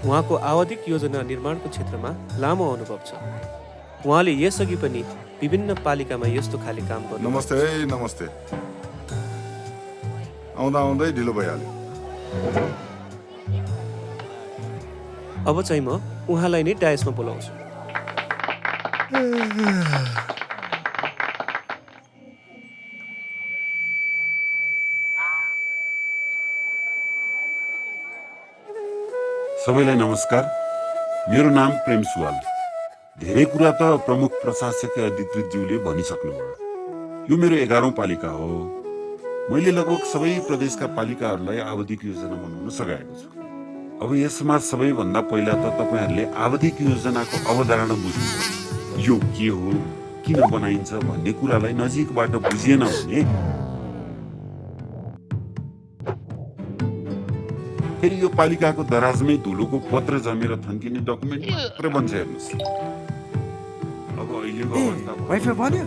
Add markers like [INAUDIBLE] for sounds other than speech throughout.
उहाँको आवधिक योजना निर्माणको क्षेत्रमा लामो अनुभव छ। उहाँले यसअघि पनि विभिन्न पालिकामा यस्तो खाले काम गर्नु नमस्ते नमस्ते। आउँदा आउँदै ढिलो भइहाल्यो। अब चाहिँ म उहाँलाई नै डायसमा बोलाउँछु। सबैलाई नमस्कार। मेरो नाम प्रेम सुवाल। धेरै कुरा त प्रमुख प्रशासक अधिकृतज्यूले भनिसक्नुभयो। यो मेरो एघारौँ पालिका हो। मैले लगभग सबै प्रदेशका पालिकाहरूलाई आवधिक योजना बनाउन सघाएको छु। अब यसमा सबैभन्दा पहिला त तपाईँहरूले आवधिक योजनाको अवधारणा बुझ्नु यो के हो? किन बनाइन्छ भन्ने कुरालाई नजिकबाट बुझिएन भने फेरि यो पालिकाको दराजमै धुलोको पत्र जमेर थन्किने डकुमेन्ट मात्रै बन्छ हेर्नुहोस्। अब अहिलेको अवस्था वाइफाई भन्यो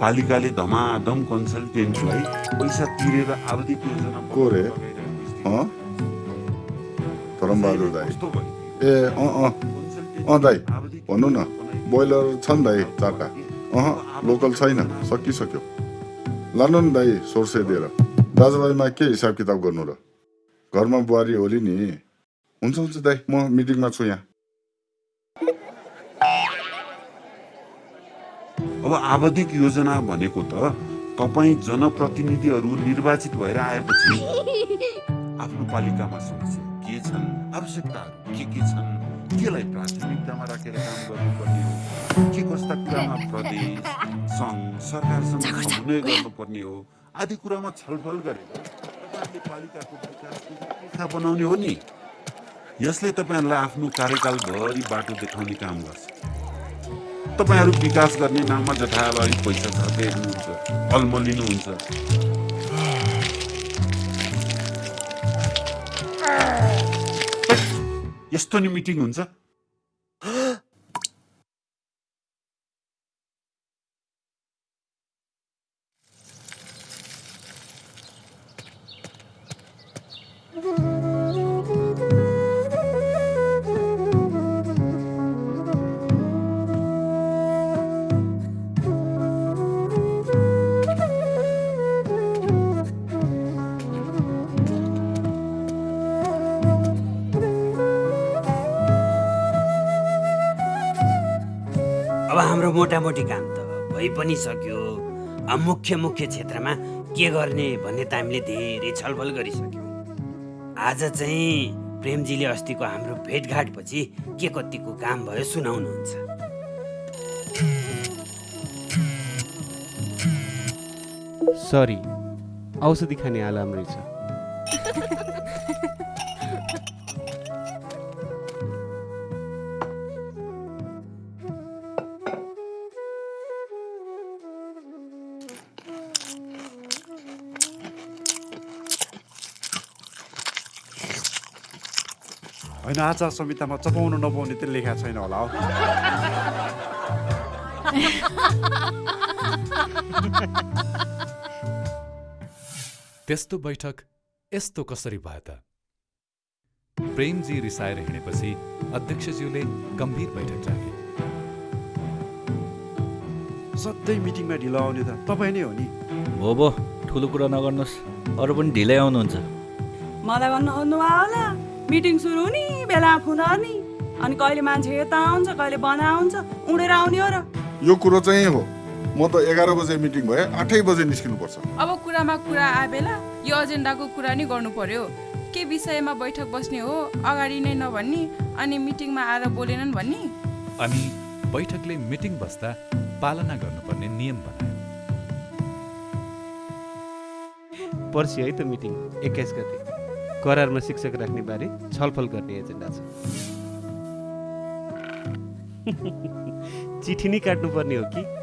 पालिकाले धमाधम कन्सल्टेन्टलाई पैसा तिरेर आवधिक योजना धरमबहादुर दाई? ए अँ अँ अँ दाई भन्नु न बोइलर छन् दाई चारवटा अह लोकल छैन सकिसक्यो लानु नि दाई सोर्से दिएर दाजुभाइमा के हिसाब किताब गर्नु र घरमा बुहारी होली नि हुन्छ हुन्छ दाई म मिटिङमा छु यहाँ अब आवधिक योजना भनेको त तपाईँ जनप्रतिनिधिहरू निर्वाचित भएर आएपछि आफ्नो पालिकामा समस्या के छन् आवश्यकताहरू के के छन् केलाई प्राथमिकतामा राखेर काम गर्नुपर्ने हो? के कस्ता कुरामा प्रदेश सङ्घ सरकारसँग समन्वय गर्नुपर्ने हो? आदि कुरामा छलफल गरेर तपाईँहरूले पालिकाको विकासको बनाउने हो नि। यसले तपाईँहरूलाई आफ्नो कार्यकालभरि बाटो देखाउने काम गर्छ। तपाईँहरू विकास गर्ने नाममा जथाभावी पैसा छर्दै हेर्नुहुन्छ अल्मलिनुहुन्छ। यस्तो नि मिटिङ हुन्छ। [GASPS] अब हाम्रो मोटामोटी काम त भइ पनि सक्यो। अब मुख्य मुख्य क्षेत्रमा के गर्ने भन्ने त हामीले धेरै छलफल गरिसक्यौँ। आज चाहिँ प्रेमजीले अस्तिको हाम्रो भेटघाटपछि के कतिको काम भयो सुनाउनुहुन्छ। सरी औषधि खाने आलाम रहेछ। होइन आचार संहितामा चपाउनु नपाउने त लेखा छैन होला हो। त्यस्तो बैठक यस्तो कसरी भयो त? प्रेमजी रिसाएर हिँडेपछि अध्यक्षज्यूले गम्भीर बैठक राखे। सधैँ मिटिङमा ढिलो आउने त तपाईँ नै हो नि? हो बो ठुलो कुरा नगर्नुहोस्। अरू पनि ढिलै आउनुहुन्छ। मलाई भन्नु आउनुभयो होला मिटिङ सुरु हुने बेला फोन गर्ने अनि कहिले मान्छे यता आउँछ कहिले बना आउँछ उडेर आउने हो र। यो कुरो चाहिँ हो। म त एघार बजे मिटिङ भए आठै बजे निस्किनुपर्छ। अब कुरामा कुरा आए बेला यो एजेन्डाको कुरा नि गर्नु पर्यो के विषयमा बैठक बस्ने हो अगाडि नै नभन्ने अनि मिटिङमा आएर बोलेनन् भन्ने? अनि बैठकले मिटिङ बस्दा पालना गर्नुपर्ने नियम बनायो। पर्सि है त मिटिङ एक्काइस गते। करारमा शिक्षक राख्ने बारे छलफल गर्ने एजेन्डा छ। [LAUGHS] चिठी नै काट्नुपर्ने हो कि?